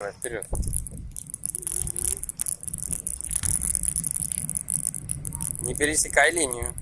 Давай, вперед. Не пересекай линию.